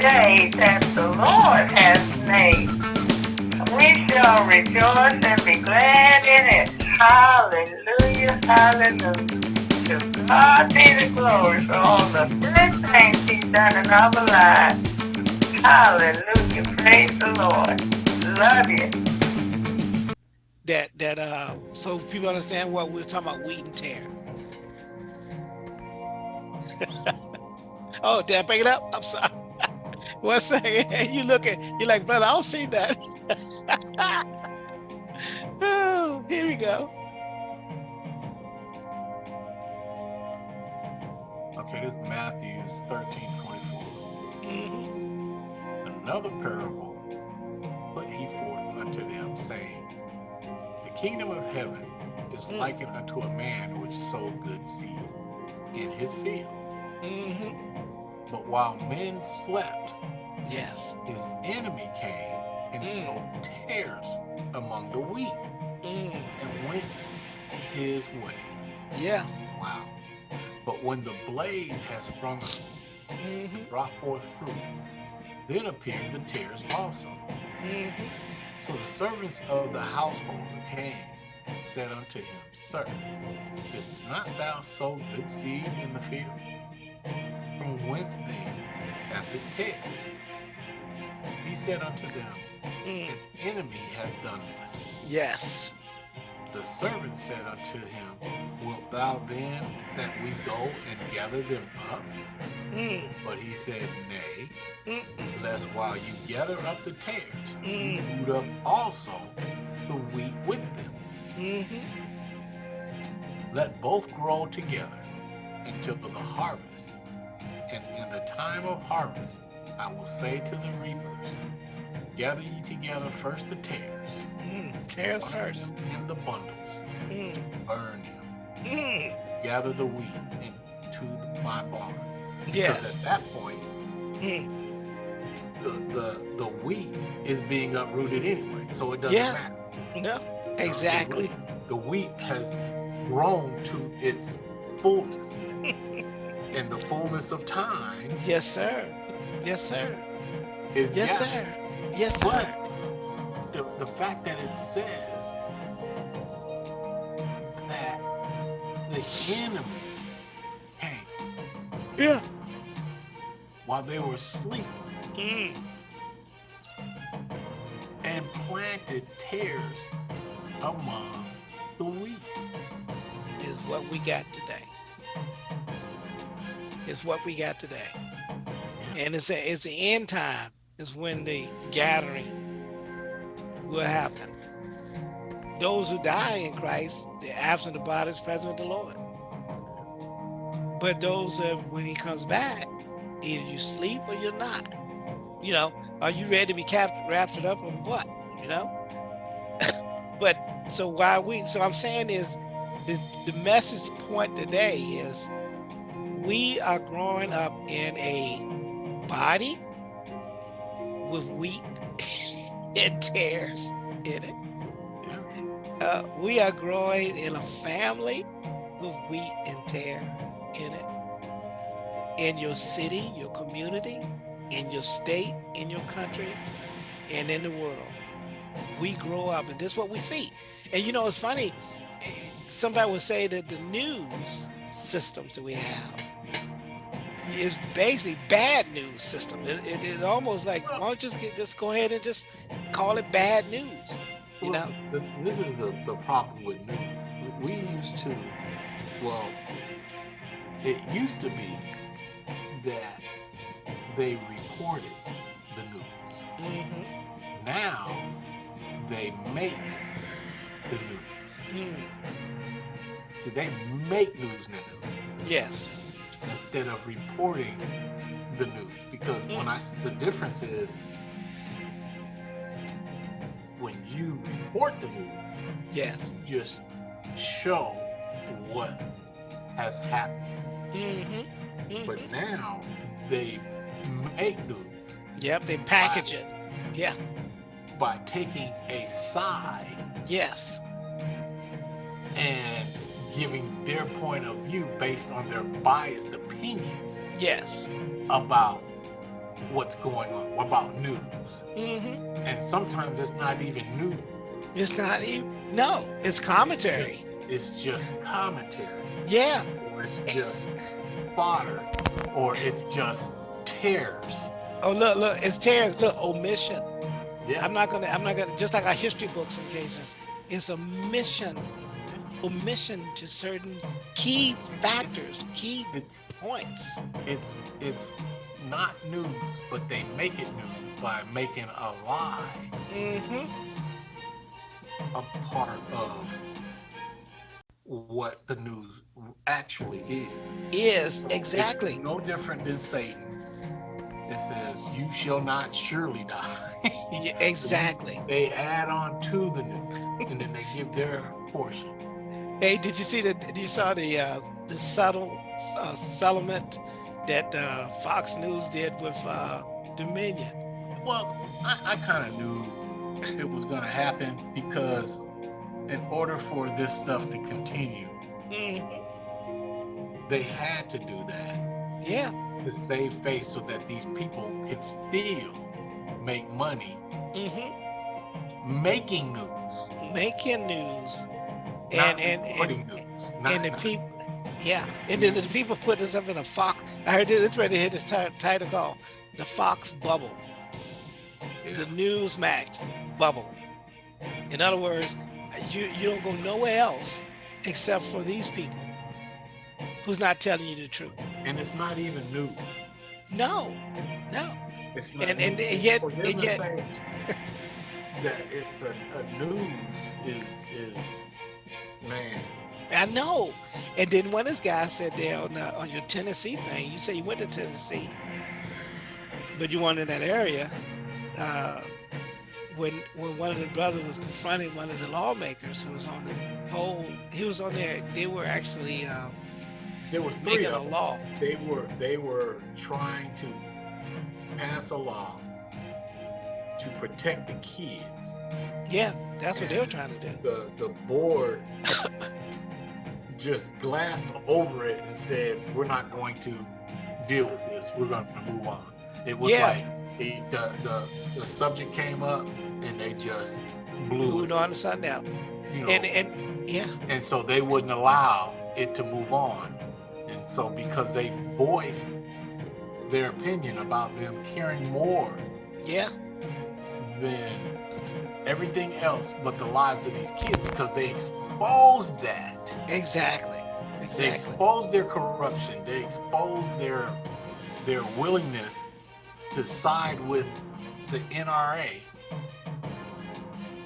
day that the Lord has made. We shall rejoice and be glad in it. Hallelujah, hallelujah. To God be the glory for all the good things he's done in our lives. Hallelujah, praise the Lord. Love you. That, that, uh, so people understand what we're talking about, wheat and tear. oh, did I pick it up? I'm sorry. One second. You look at you're like, brother, I don't see that. oh, here we go. Okay, this is Matthew 13, 24. Mm -hmm. Another parable put he forth unto them, saying, The kingdom of heaven is mm. likened unto a man which sowed good seed in his field. Mm -hmm. But while men slept, yes, his enemy came and mm. sowed tares among the wheat mm. and went his way. Yeah. Wow. But when the blade has sprung up mm -hmm. and brought forth fruit, then appeared the tares also. Mm -hmm. So the servants of the household came and said unto him, Sir, didst not thou sow good seed in the field? Then hath it tares? He said unto them, mm. An enemy hath done this. Yes. The servant said unto him, Wilt thou then that we go and gather them up? Mm. But he said, Nay, mm lest while you gather up the tares, mm. you root up also the wheat with them. -hmm. Let both grow together until the harvest. And in the time of harvest, I will say to the reapers, gather ye together first the tares. Mm, tares first. In the bundles. Mm. Burn them. Mm. Gather the wheat into my barn. Yes. Because at that point, mm. the, the, the wheat is being uprooted anyway, so it doesn't yeah. matter. No, exactly. The wheat has grown to its fullness. in the fullness of time. Yes, sir. Yes, sir. Is yes, sir. Yes, sir. But the, the fact that it says that the enemy came. Yeah. While they were asleep. Mm. And planted tares among the wheat. Is what we got today. Is what we got today. And it's a, it's the end time is when the gathering will happen. Those who die in Christ, the absent the body is present with the Lord. But those that when he comes back, either you sleep or you're not. You know, are you ready to be captured, raptured up or what? You know? but so why we, so I'm saying is the, the message point today is we are growing up in a body with wheat and tares in it. Uh, we are growing in a family with wheat and tear in it. In your city, your community, in your state, in your country, and in the world. We grow up, and this is what we see. And you know, it's funny, somebody would say that the news systems that we have is basically bad news system. it, it is almost like, why don't you just get, just go ahead and just call it bad news, you well, know? This, this is the, the problem with news. We used to, well, it used to be that they reported the news. Mm -hmm. Now they make the news. Mm. So they make news now. Yes instead of reporting the news. Because when I the difference is when you report the news yes. just show what has happened. Mm -hmm. Mm -hmm. but now they make news. Yep they package by, it. Yeah. by taking a side yes. and giving their point of view based on their biased opinions. Yes. About what's going on, about news. hmm And sometimes it's not even news. It's not even, no, it's commentary. It's, it's just commentary, Yeah, or it's just fodder, or it's just tears. oh, look, look, it's tears, look, omission. Yeah. I'm not gonna, I'm not gonna, just like our history books in cases, it's a mission, omission to certain key factors, key It's points. it's it's not news, but they make it news by making a lie hmm a part of what the news actually is. Is, It's exactly. no different than Satan. It says, "You shall not surely die." Yeah, exactly. they add on to the news, and then they give their portion. Hey, did you see the, did you saw the, uh, the subtle, uh, settlement that, uh, Fox News did with, uh, Dominion? Well, I, I kind of knew it was going to happen because, in order for this stuff to continue, Mhm. they had to do that Yeah, to save face so that these people could still make money hmm making news, making news. And, and, and, and the people, yeah, and then the people put this up in a Fox. I heard this. It's ready to hit this title call "The Fox Bubble," yeah. the Newsmax bubble. In other words, you you don't go nowhere else except for these people who's not telling you the truth. and it's not even news. No, no, It's not and and, and yet and yet that it's a, a news is is man. I know. And then one of these guys said there on, uh, on your Tennessee thing, you say you went to Tennessee, but you weren't in that area. Uh, when when one of the brothers was confronting one of the lawmakers who was on the whole, he was on there. They were actually um, There was making a law. They were they were trying to pass a law to protect the kids. Yeah, that's what they're trying to do. The the board just glanced over it and said, "We're not going to deal with this. We're going to move on." It was Yeah. like it, the the the subject came up and they just blew it. on to something else. You know, And and yeah, and so they wouldn't allow it to move on. And so because they voiced their opinion about them caring more yeah, than everything else but the lives of these kids because they exposed that. exactly, They exactly. exposed their corruption. They exposed their their willingness to side with the NRA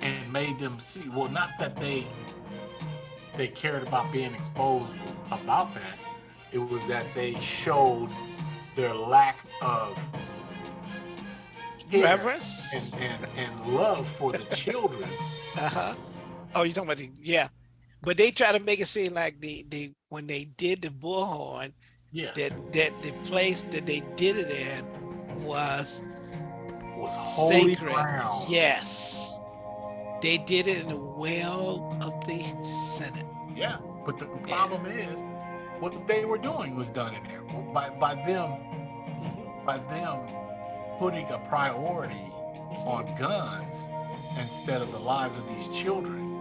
and made them see well not that they they cared about being exposed about that. It was that they showed their lack of Reverence. and, and, and love for the children. Uh-huh. Oh, you're talking about the yeah. But they try to make it seem like the the when they did the bullhorn, Yeah, that that the place that they did it in was was holy sacred. ground. Yes. They did it in the well of the Senate. Yeah, but the problem is, what they were doing was done in there by by them Mhm, by them putting a priority on guns instead of the lives of these children.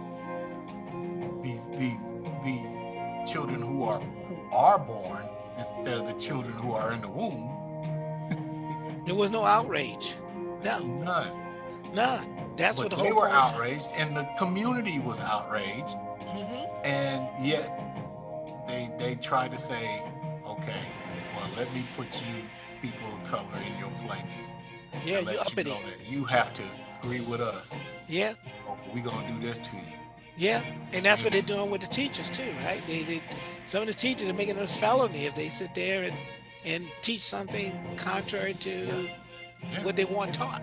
These these these children who are who are born instead of the children who are in the womb. There was no outrage. No, None. none. That's but what the whole they were outraged, and the community was outraged, Mhm. and yet they they tried to say, okay, well let me put you people of color in your place. Yeah, you let uppity. know that you have to agree with us. Yeah, Or we gonna do this to you. yeah. And that's what they're doing with the teachers too, right? They, they some of the teachers are making it a felony if they sit there and and teach something contrary to Yeah. what they want taught.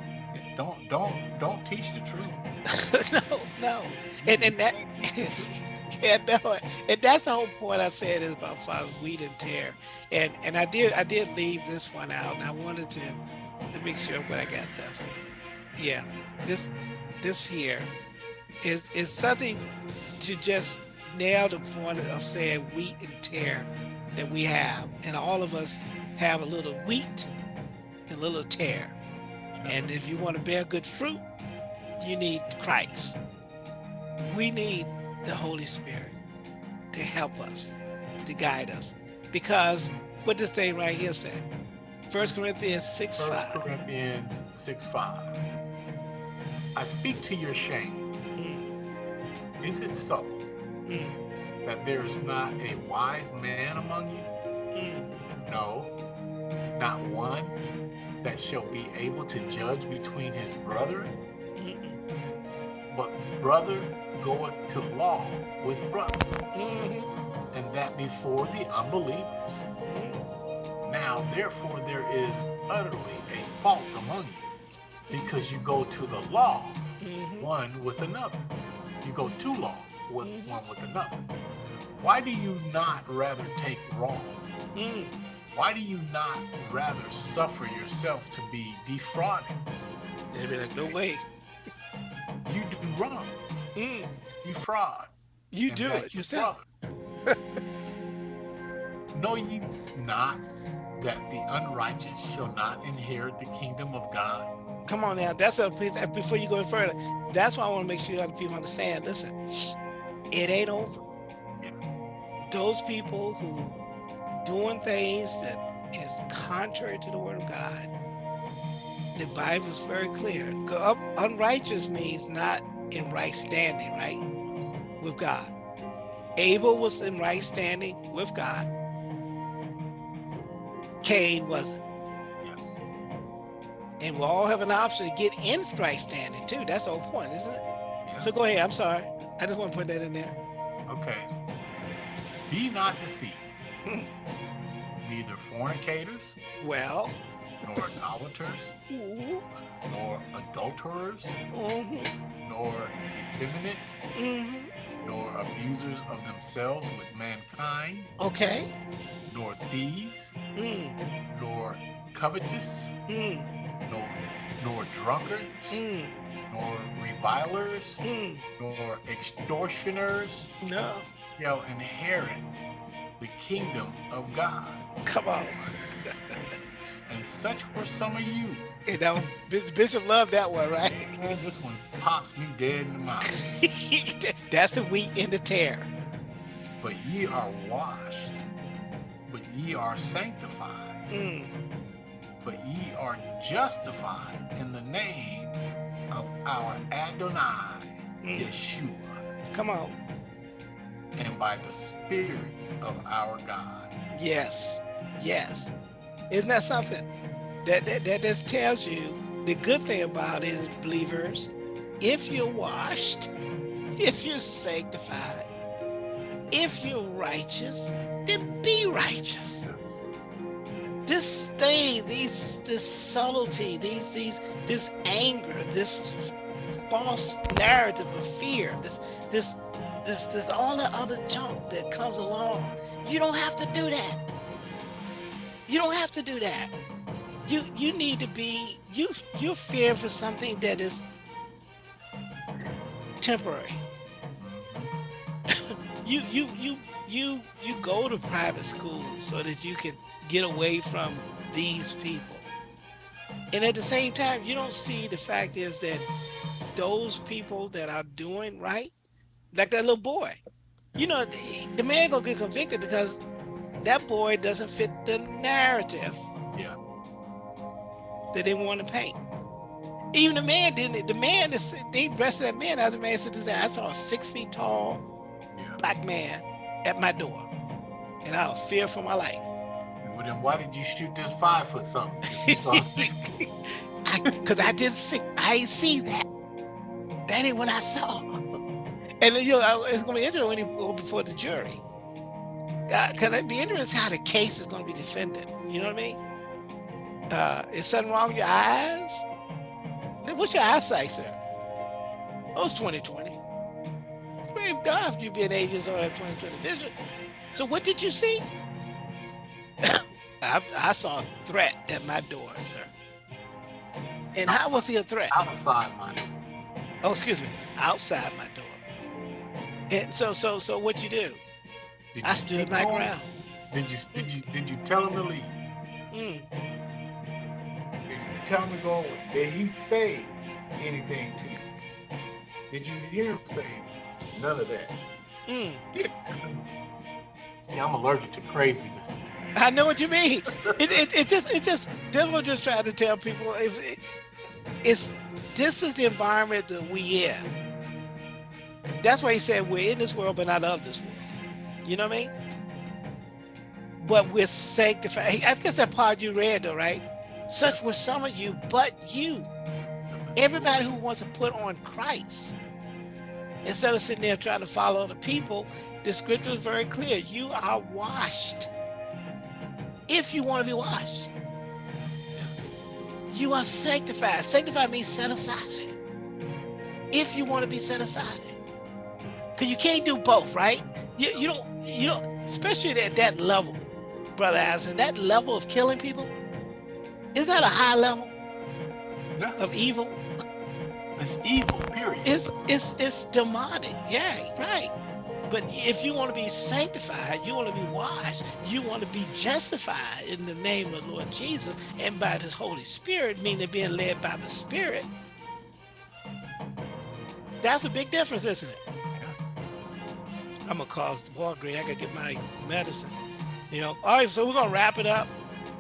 Don't don't don't teach the truth. no, no. And and that yeah, no. And that's the whole point I've said is about Father Wheat and Tear. And and I did I did leave this one out and I wanted to to make sure what I got this. Yeah. This this here is is something to just nail the point of saying wheat and tear that we have. And all of us have a little wheat and a little tear. And if you want to bear good fruit, you need Christ. We need the Holy Spirit to help us, to guide us. Because what this thing right here said, First Corinthians 6 First 5. Corinthians 6 5. I speak to your shame. Mm, Is it so mm, that there is not a wise man among you? mm. No, not one that shall be able to judge between his brother, but brother goeth to law with brother, Mhm. and that before the unbelievers. Mhm. Now, therefore, there is utterly a fault among you, because you go to the law Mhm. one with another. You go to law with Mhm. one with another. Why do you not rather take wrong? Mm. Why do you not rather suffer yourself to be defrauded? They'd be like, no way. You do wrong, Mm. you fraud. You and do it yourself. know you not that the unrighteous shall not inherit the kingdom of God? Come on now. That's a piece before you go further. That's why I want to make sure you other people understand. Listen, it ain't over. Those people who doing things that is contrary to the word of God, the Bible is very clear. Unrighteous means not in right standing, right? With God. Abel was in right standing with God. Cain wasn't. Yes. And we all have an option to get in right standing too. That's the whole point, isn't it? Yeah. So go ahead. I'm sorry. I just want to put that in there. Okay. Be not deceived. Neither fornicators, Well, nor idolaters, ooh, nor adulterers, mhm, nor effeminate, mhm. nor abusers of themselves with mankind, okay, nor thieves, mm, nor covetous, mm, nor, nor drunkards, mm, nor revilers, mm. nor extortioners no, shall inherit the kingdom of God. come on. And such were some of you. You know, Bis- Bishop loved that one, right? Man, this one pops me dead in the mouth. That's the wheat and the tear. But ye are washed, but ye are sanctified, Mm, but ye are justified in the name of our Adonai mm. Yeshua, Come on. and by the Spirit of our God. Yes, yes. Isn't that something? That, that, that just tells you the good thing about it is believers, if you're washed, if you're sanctified, if you're righteous, then be righteous. This thing, these this subtlety, these these this anger, this false narrative of fear, this this this this all the other junk that comes along. You don't have to do that. You don't have to do that. You you need to be you you're fearing for something that is temporary. You you you you you go to private school so that you can get away from these people. And at the same time, you don't see the fact is that those people that are doing right, like that little boy, you know, the, man gonna get convicted because that boy doesn't fit the narrative. That they want to paint. Even the man didn't. The man is they arrested that man. As a man said, I saw a six feet tall Yeah. black man at my door, and I was fearful for my life. Well, then why did you shoot this five foot something? If you saw six feet? Because I, didn't see, I ain't see that. That ain't what I saw. And you know, I- it's gonna be interesting when you go before the jury. God, can it be interesting how the case is gonna be defended? You know what I mean? Uh, is something wrong with your eyes? What's your eyesight, sir? Oh, it's 2020. Praise God if you be an eight years old have 2020 vision. So what did you see? I, I saw a threat at my door, sir. And how was he a threat? outside my door. Oh, excuse me, outside my door. And so, so, so, what you do? Did I you stood my ground. Did you did you did you tell him to leave? Mm. Tell me, go. Did he say anything to you? Did you hear him say none of that? Mm. See, I'm allergic to craziness. I know what you mean. It, it, it just it just Devil just trying to tell people if it, it's this is the environment that we in. That's why he said we're in this world but not of this world. You know what I mean? But we're sanctified. I guess that part you read though, right? Such were some of you, but you. Everybody who wants to put on Christ. Instead of sitting there trying to follow the people, the scripture is very clear. You are washed. If you want to be washed. You are sanctified. Sanctified means set aside. If you want to be set aside. Because you can't do both, right? You, you don't, you don't, especially at that level, Brother Allison, that level of killing people, is that a high level Yes. of evil? It's evil, period. It's it's it's demonic. Yeah, right. But if you want to be sanctified, you want to be washed, you want to be justified in the name of Lord Jesus and by the Holy Spirit, meaning being led by the Spirit. That's a big difference, isn't it? I'm gonna cause Walgreens. I gotta get my medicine. You know. All right, so we're gonna wrap it up.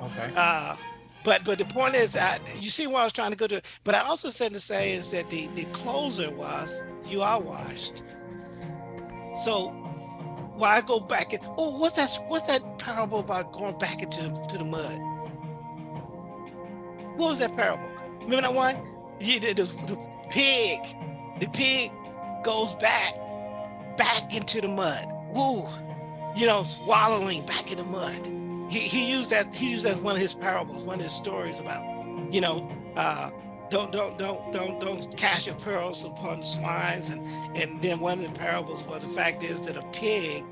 Okay. Uh, but but the point is, I, you see what I was trying to go to. But I also said to say is that the the closer was you are washed. So when I go back and oh, what's that? What's that parable about going back into to the mud? What was that parable? Remember that one? Yeah, the, the, the pig. The pig goes back back into the mud. Woo, you know, swallowing back in the mud he, he used that he used that as one of his parables, one of his stories about, you know, uh, don't don't don't don't don't cast your pearls upon swines, and and then one of the parables was the fact is that a pig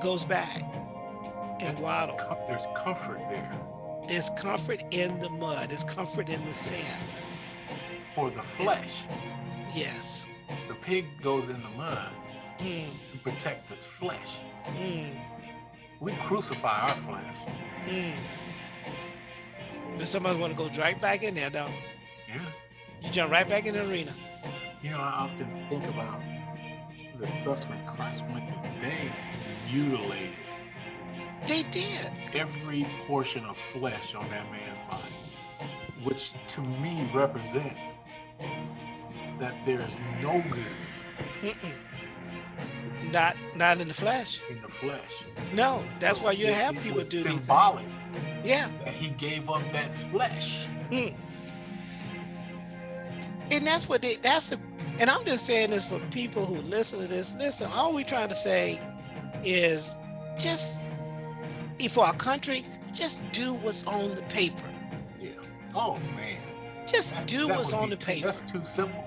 goes back and waddle. There's comfort there There's comfort in the mud. There's comfort in the sand. for the flesh. Yes. The pig goes in the mud Mm, to protect his flesh. mm, We crucify our flesh. mm. But somebody want to go right back in there, though. Yeah. You jump right back in the arena. You know, I often think about the suffering Christ went through. They mutilated They did. every portion of flesh on that man's body, which to me represents that there is no good Mm-mm. Not not in the flesh. in the flesh. No, that's why you It- have it people do symbolic Yeah, that he gave up that flesh. Hmm. and that's what they. That's the. And I'm just saying this for people who listen to this. Listen, all we trying to say is just if for our country, just do what's on the paper. Yeah. Oh man. Just That's- do what's on be the paper. That's too simple.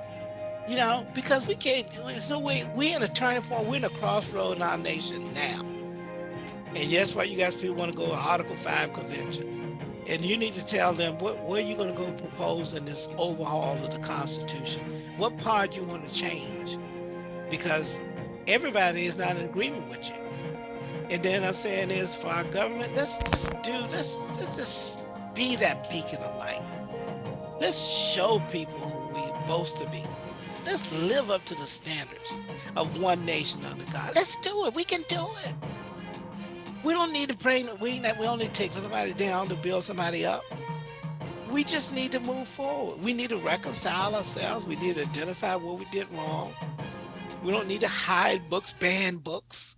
You know, because we can't. No way. We're in a turning point. We're in a crossroad in our nation now. And yes, why you guys people want to go to Article Five convention, and you need to tell them what where you going to go propose in this overhaul of the Constitution. What part you want to change, because everybody is not in agreement with you. And then I'm saying is for our government, let's just do let's let's just be that beacon of light. Let's show people who we boast to be. Let's live up to the standards of one nation under God. Let's do it. We can do it. We don't need to bring we we don't need to take somebody down to build somebody up. We just need to move forward. We need to reconcile ourselves. We need to identify what we did wrong. We don't need to hide books, ban books.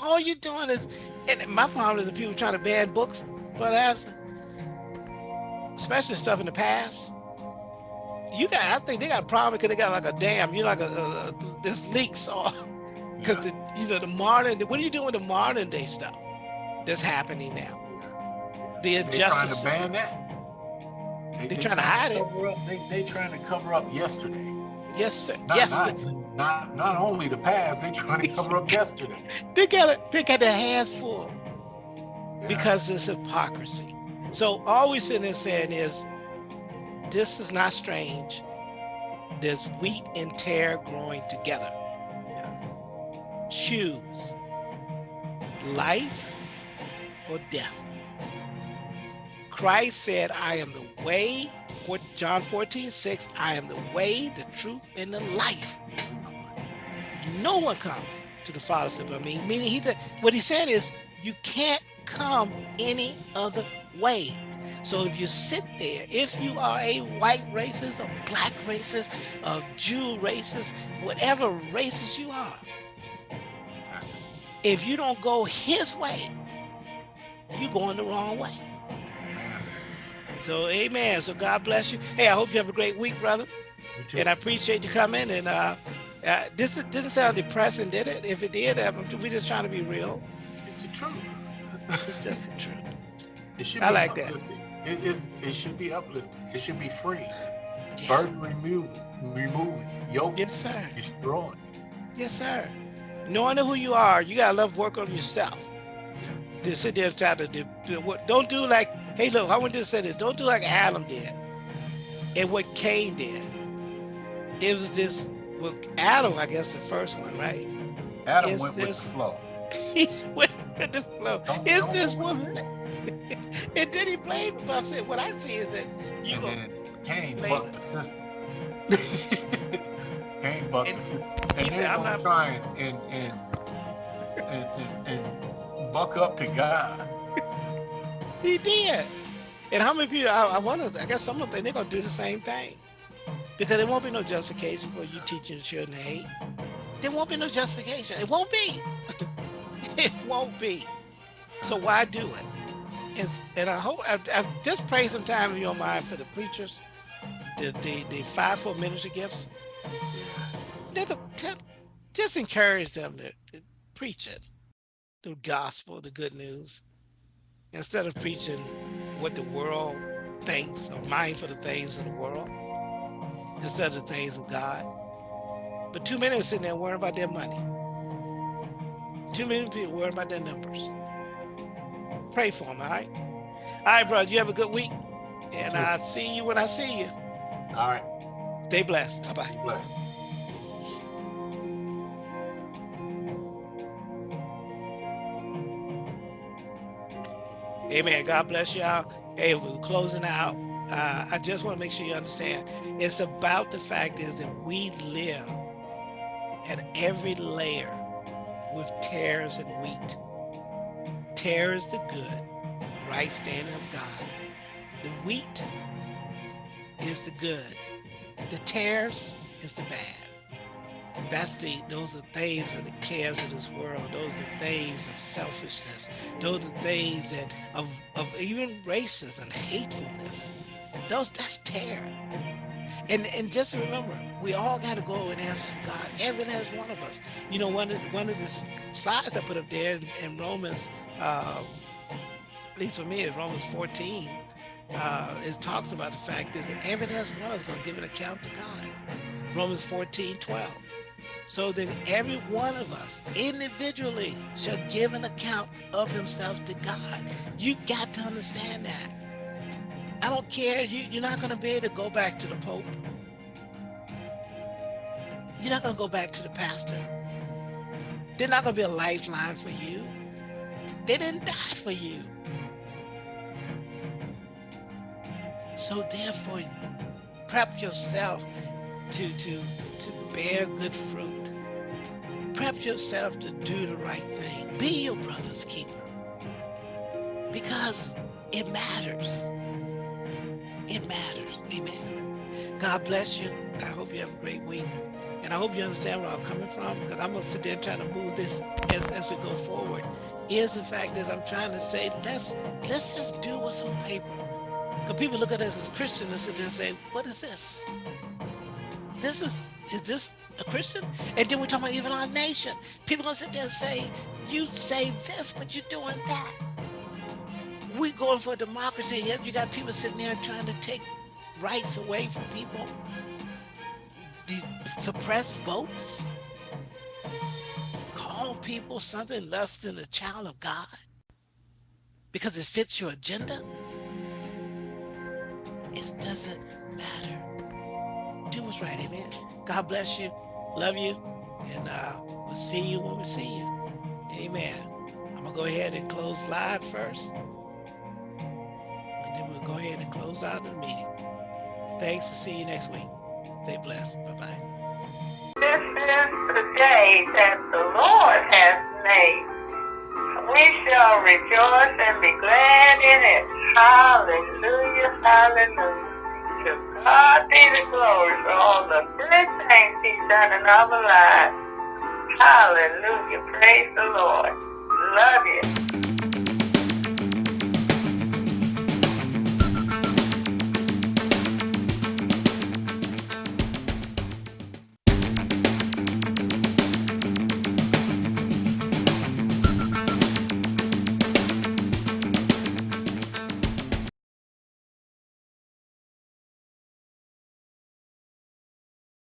All you're doing is, and my problem is the people trying to ban books, but as especially stuff in the past. You got, I think they got a problem because they got like a dam. You like a, a, this leaks off because Yeah. the you know the modern. What are you doing with the modern day stuff that's happening now? The They trying injustice. to ban that. They're trying to hide it. cover Up, they they trying to cover up yesterday. Yes, sir. Not, yes, not, not not only the past. They trying to cover up yesterday. they got it. They got their hands full. Yeah. because it's hypocrisy. So all we're sitting there saying is, this is not strange. There's wheat and tear growing together. Choose life or death. Christ said, I am the way, for John 14, 6, I am the way, the truth, and the life. No one come to the Father except by me. Meaning he said, what he said is you can't come any other way. So if you sit there, if you are a white racist, a black racist, a Jew racist, whatever racist you are, if you don't go his way, you're going the wrong way. So amen. So God bless you. Hey, I hope you have a great week, brother. And I appreciate you coming. And uh, uh, this didn't sound depressing, did it? If it did, we're just trying to be real. It's the truth. it's just the truth. It should I like that. It is. It should be uplifting. It should be free. Yeah. Burden removed. Removing. Yoke. Yes, sir. Destroying. Yes, sir. Knowing who you are, you gotta love work on yourself. Yeah. To sit there and try to do, don't do like Hey, look, I want to say this. Don't do like Adam did and what Cain did. It was this, well, Adam, I guess the first one, right? Adam went this, with the flow. he went with the flow. Don't, is don't this woman? And then he blamed him. I said, what I see is that you and go. Cain bucked the sister. Cain bucked the sister. And he said, I'm not trying and, and, and, and, and buck up to God. He did. And how many people, I, I wonder, I guess some of them, they're going to do the same thing. Because there won't be no justification for you teaching the children to hate. There won't be no justification. It won't be. it won't be. So why do it? And, and I hope, I, I just pray some time in your mind for the preachers, the, the, the fivefold ministry gifts. just encourage them to, to preach it, the gospel, the good news instead of preaching what the world thinks or mind for the things of the world instead of the things of God. But too many are sitting there worrying about their money. Too many people worrying about their numbers. Pray for them, all right? All right, brother, you have a good week. And I'll see you when I see you. All right. Stay blessed. Bye-bye. Blessed. Amen. God bless y'all. Hey, we're closing out. Uh, I just want to make sure you understand. It's about the fact is that we live at every layer with tares and wheat. Tare is the good, right standing of God. The wheat is the good. The tares is the bad. That's the, those are things of the cares of this world. Those are things of selfishness. Those are things that of, of even racism and hatefulness. Those, that's terror. And, and just remember, we all got to go and answer God. Every last one of us. You know, one of the, one of the slides I put up there in, in Romans, uh, at least for me, is Romans 14. Uh, it talks about the fact is that every last one of us going to give an account to God. Romans 14, 12 so then every one of us individually shall give an account of himself to God. You got to understand that. I don't care. You, you're not going to be able to go back to the Pope. You're not going to go back to the pastor. They're not going to be a lifeline for you. They didn't die for you. So therefore, prep yourself to, to, to bear good fruit. Prep yourself to do the right thing. Be your brother's keeper. Because it matters. It matters. Amen. God bless you. I hope you have a great week. And I hope you understand where I'm coming from because I'm going to sit there trying to move this as, as we go forward. Here's the fact is I'm trying to say, let's, let's just do what's on paper. Because people look at us as Christians and sit there and say, what is this? this is, is this a Christian? And then we're talking about even our nation. People gonna sit there and say, you say this, but you're doing that. We're going for democracy, and yet you got people sitting there trying to take rights away from people, suppress votes, people something less than a child of God because it fits your agenda. It doesn't matter do what's right. Amen. God bless you. Love you. And uh, we'll see you when we see you. Amen. I'm to go ahead and close live first. And then we'll go ahead and close out the meeting. Thanks. and see you next week. Stay blessed. Bye bye. Day that the Lord has made. We shall rejoice and be glad in it. Hallelujah, hallelujah. To God be the glory for all the good things he's done in our lives. Hallelujah. Praise the Lord. Love you.